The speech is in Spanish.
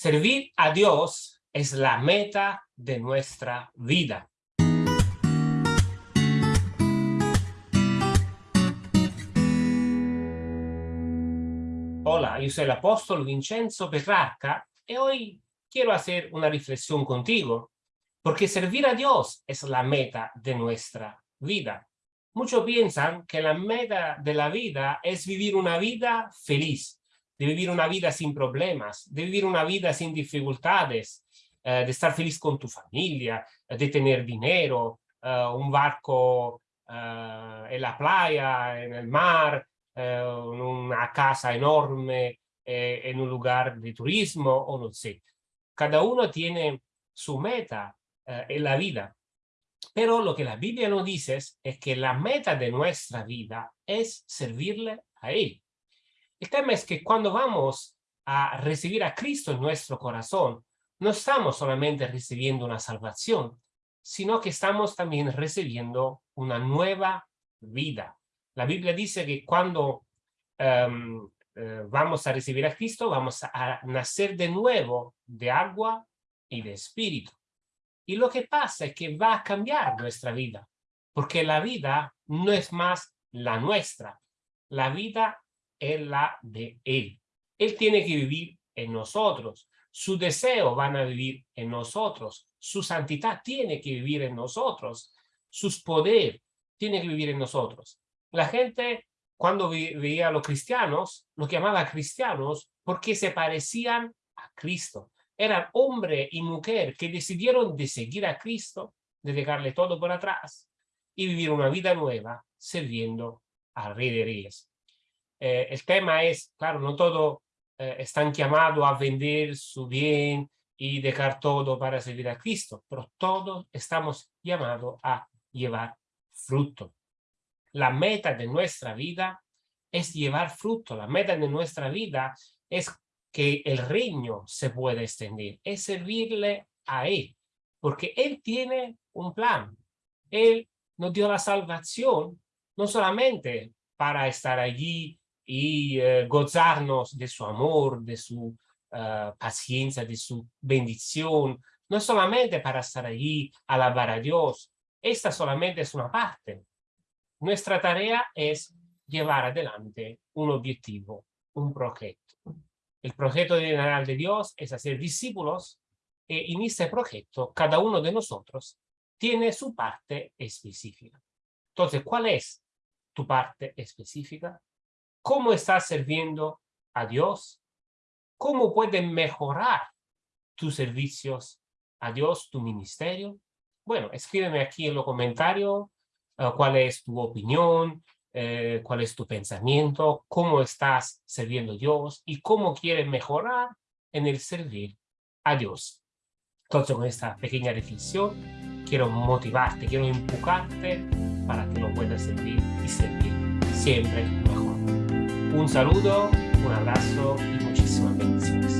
Servir a Dios es la meta de nuestra vida. Hola, yo soy el apóstol Vincenzo Petrarca y hoy quiero hacer una reflexión contigo, porque servir a Dios es la meta de nuestra vida. Muchos piensan que la meta de la vida es vivir una vida feliz, de vivir una vida sin problemas, de vivir una vida sin dificultades, eh, de estar feliz con tu familia, de tener dinero, eh, un barco eh, en la playa, en el mar, una casa enorme, en un lugar de turismo o no sé. Cada uno tiene su meta en la vida. Pero lo que la Biblia nos dice es que la meta de nuestra vida es servirle a Él. El tema es que cuando vamos a recibir a Cristo en nuestro corazón, no estamos solamente recibiendo una salvación, sino que estamos también recibiendo una nueva vida. La Biblia dice que cuando em, eh, vamos a recibir a Cristo, vamos a nacer de nuevo de agua y de espíritu. Y lo que pasa es que va a cambiar nuestra vida, porque la vida no es más la nuestra. La vida es la de Él. Él tiene que vivir en nosotros. Su deseo van a vivir en nosotros. Su santidad tiene que vivir en nosotros. Sus poder tiene que vivir en nosotros. La gente, cuando veía a los cristianos, los llamaba cristianos porque se parecían a Cristo. Eran hombre y mujer que decidieron de seguir a Cristo, de dejarle todo por atrás y vivir una vida nueva sirviendo al Rey de Reyes. Eh, el tema es, claro, no todos eh, están llamados a vender su bien y dejar todo para servir a Cristo, pero todos estamos llamados a llevar fruto. La meta de nuestra vida es llevar fruto. La meta de nuestra vida es que el reino se pueda extender, es servirle a Él, porque Él tiene un plan. Él nos dio la salvación no solamente para estar allí y eh, gozarnos de su amor, de su eh, paciencia, de su bendición, no solamente para estar allí, alabar a Dios, esta solamente es una parte. Nuestra tarea es llevar adelante un objetivo, un proyecto. El proyecto general de Dios es hacer discípulos y en este proyecto cada uno de nosotros tiene su parte específica. Entonces, ¿cuál es tu parte específica? Cómo estás sirviendo a Dios, cómo pueden mejorar tus servicios a Dios, tu ministerio. Bueno, escríbeme aquí en los comentarios uh, cuál es tu opinión, eh, cuál es tu pensamiento, cómo estás sirviendo a Dios y cómo quieres mejorar en el servir a Dios. Entonces, con esta pequeña reflexión, quiero motivarte, quiero empujarte para que lo puedas servir y servir siempre mejor. Un saludo, un abrazo y muchísimas bendiciones.